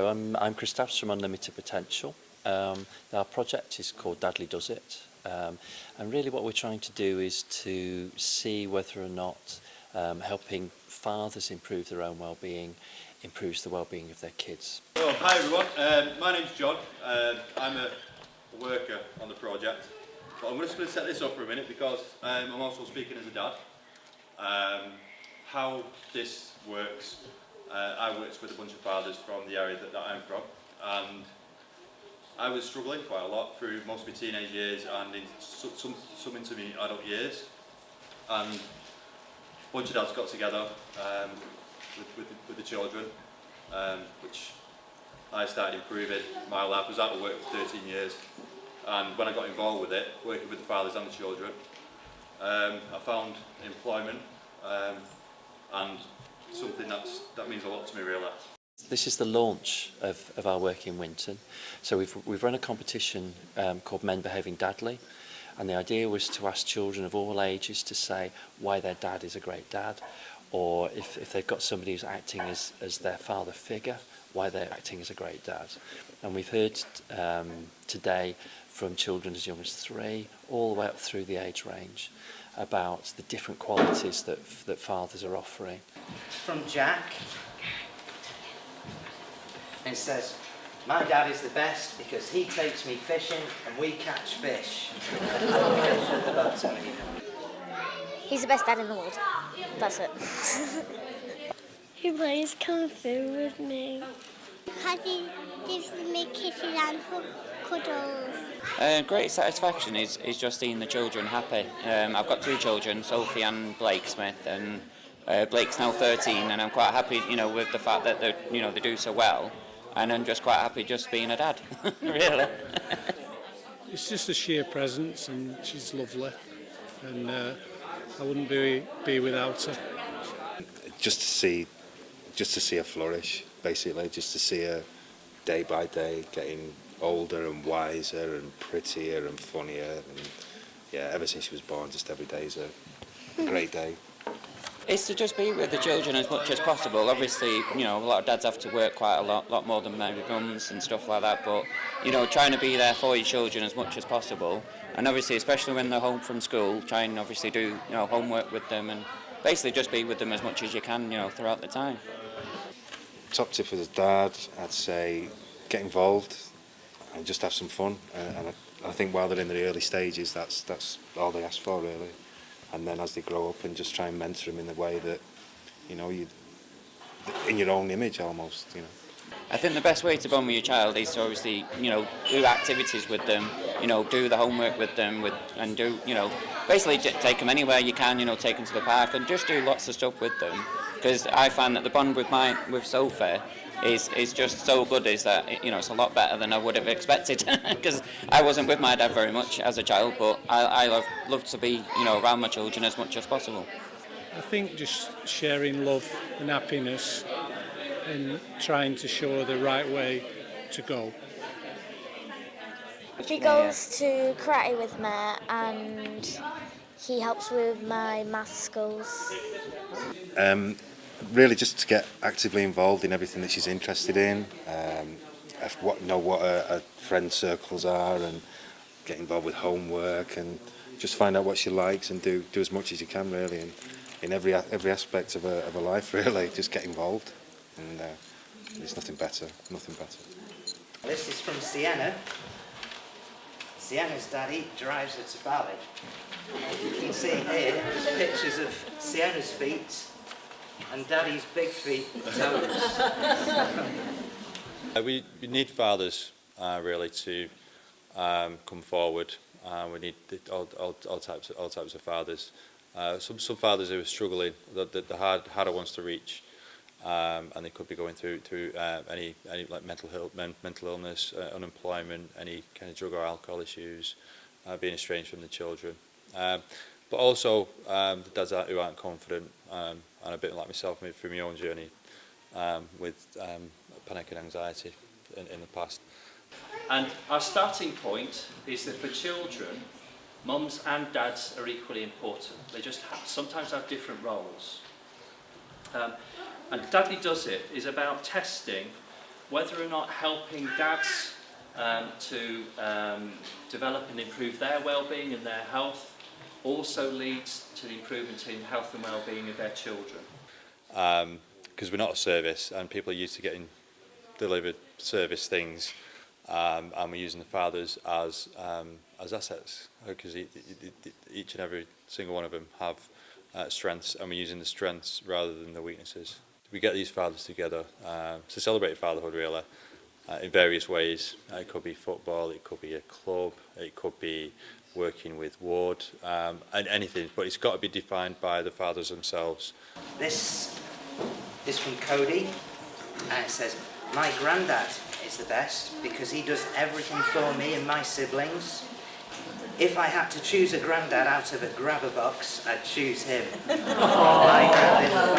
I'm, I'm from Unlimited Potential. Um, our project is called Dadly Does It. Um, and really what we're trying to do is to see whether or not um, helping fathers improve their own well-being improves the well-being of their kids. So, hi everyone, um, my name's John. Uh, I'm a worker on the project. But I'm just going to set this up for a minute because um, I'm also speaking as a dad. Um, how this works, uh, I worked with a bunch of fathers from the area that, that I'm from and I was struggling quite a lot through most of my teenage years and in some, some into my adult years and a bunch of dads got together um, with, with, the, with the children um, which I started improving my life. I was out of work for 13 years and when I got involved with it, working with the fathers and the children, um, I found employment um, and something that's, that means a lot to me really. This is the launch of, of our work in Winton. So we've, we've run a competition um, called Men Behaving Dadly. And the idea was to ask children of all ages to say why their dad is a great dad, or if, if they've got somebody who's acting as, as their father figure, why they're acting as a great dad. And we've heard um, today from children as young as three all the way up through the age range about the different qualities that, that fathers are offering. From Jack. It says, my dad is the best because he takes me fishing and we catch fish. He's the best dad in the world. That's it. he plays Kung Fu with me. Because it gives me kisses and cuddles. Um, great satisfaction is, is just seeing the children happy. Um, I've got two children, Sophie and Blake Smith, and uh, Blake's now 13, and I'm quite happy, you know, with the fact that they, you know, they do so well, and I'm just quite happy just being a dad, really. it's just the sheer presence, and she's lovely, and uh, I wouldn't be be without her. Just to see just to see her flourish, basically, just to see her day by day getting older and wiser and prettier and funnier. And yeah, ever since she was born, just every day is a great day. It's to just be with the children as much as possible. Obviously, you know, a lot of dads have to work quite a lot, lot more than maybe mums and stuff like that. But, you know, trying to be there for your children as much as possible. And obviously, especially when they're home from school, try and obviously do, you know, homework with them and basically just be with them as much as you can, you know, throughout the time. Top tip for the dad, I'd say, get involved and just have some fun. Uh, and I, I think while they're in the early stages, that's that's all they ask for really. And then as they grow up, and just try and mentor them in the way that, you know, you in your own image almost, you know. I think the best way to bond with your child is to obviously, you know, do activities with them, you know, do the homework with them, with and do, you know, basically take them anywhere you can, you know, take them to the park and just do lots of stuff with them. Because I find that the bond with my with Sophie is is just so good is that you know it's a lot better than I would have expected because I wasn't with my dad very much as a child but I, I love, love to be you know around my children as much as possible. I think just sharing love and happiness and trying to show the right way to go. He goes to karate with me and he helps with my math skills. Um, really just to get actively involved in everything that she's interested in, um, what, know what her, her friend circles are and get involved with homework and just find out what she likes and do, do as much as you can really and in every, every aspect of her, of her life really, just get involved and uh, there's nothing better, nothing better. This is from Sienna. Sienna's daddy drives her to ballet. You can see here pictures of Sienna's feet and daddy's big feet toes. uh, we, we need fathers uh, really to um, come forward. Uh, we need the, all, all, all, types of, all types of fathers. Uh, some, some fathers who are struggling, the, the, the hard, harder ones to reach, um, and they could be going through through uh, any any like mental health, men, mental illness, uh, unemployment, any kind of drug or alcohol issues, uh, being estranged from the children. Um, but also um, the dads who aren't confident, um, and a bit like myself through my own journey um, with um, panic and anxiety in, in the past. And our starting point is that for children, mums and dads are equally important. They just have, sometimes have different roles. Um, and Dadly Does It is about testing whether or not helping dads um, to um, develop and improve their well-being and their health also leads to the improvement in health and well-being of their children? Because um, we're not a service and people are used to getting delivered service things um, and we're using the fathers as um, as assets because e-, e-, e-, each and every single one of them have uh, strengths and we're using the strengths rather than the weaknesses. We get these fathers together uh, to celebrate fatherhood really uh, in various ways. Uh, it could be football, it could be a club, it could be working with ward um, and anything but it's got to be defined by the fathers themselves. This is from Cody, and it says, My granddad is the best because he does everything for me and my siblings. If I had to choose a granddad out of a grabber box, I'd choose him. my, granddad,